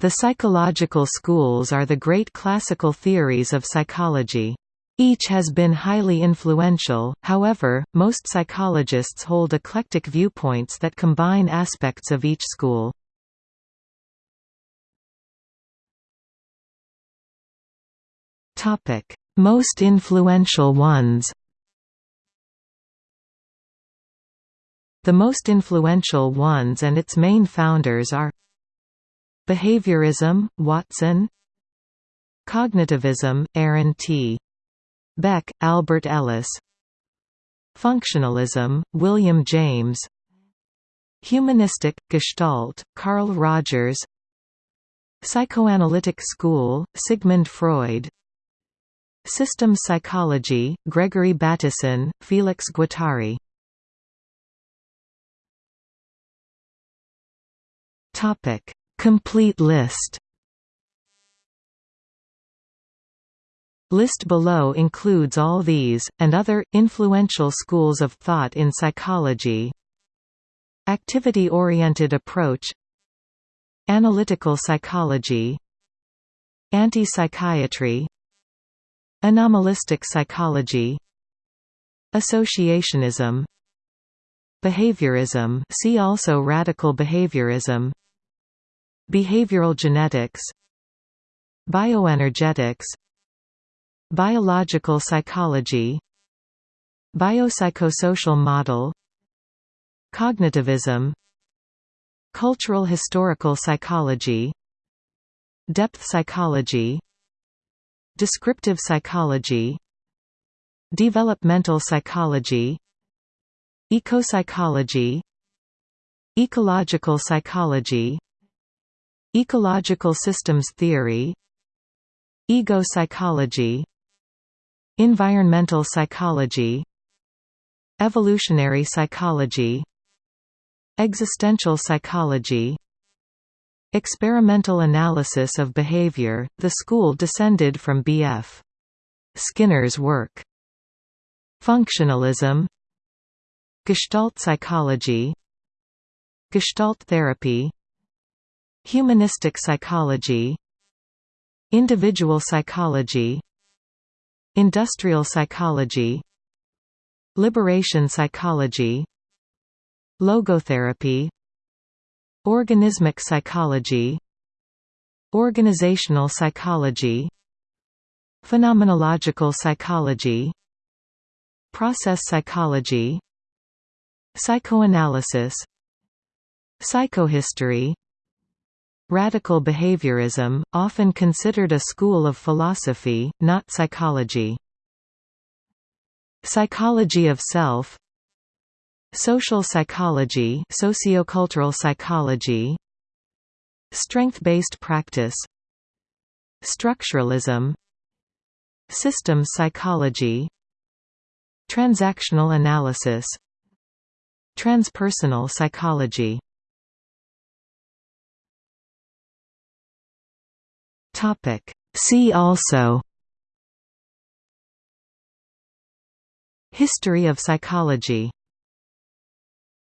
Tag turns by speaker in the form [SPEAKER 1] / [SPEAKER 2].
[SPEAKER 1] The psychological schools are the great classical theories of psychology. Each has been highly influential, however, most psychologists hold eclectic viewpoints that combine aspects of each school. Most influential ones The most influential ones and its main founders are Behaviorism, Watson. Cognitivism, Aaron T. Beck, Albert Ellis. Functionalism, William James. Humanistic, Gestalt, Carl Rogers. Psychoanalytic School, Sigmund Freud. Systems Psychology, Gregory Bateson, Felix Guattari Complete list. List below includes all these, and other, influential schools of thought in psychology. Activity-oriented approach. Analytical psychology. Anti-psychiatry. Anomalistic psychology. Associationism. Behaviorism. See also radical behaviorism Behavioral genetics Bioenergetics Biological psychology Biopsychosocial model Cognitivism Cultural historical psychology Depth psychology Descriptive psychology Developmental psychology Ecopsychology Ecological psychology Ecological systems theory Ego psychology Environmental psychology Evolutionary psychology Existential psychology Experimental analysis of behavior, the school descended from B.F. Skinner's work. Functionalism Gestalt psychology Gestalt therapy Humanistic psychology Individual psychology Industrial psychology Liberation psychology Logotherapy Organismic psychology Organizational psychology Phenomenological psychology Process psychology Psychoanalysis Psychohistory Radical behaviorism, often considered a school of philosophy, not psychology. Psychology of self. Social psychology sociocultural psychology. Strength-based practice. Structuralism. Systems psychology. Transactional analysis. Transpersonal psychology Topic. See also History of psychology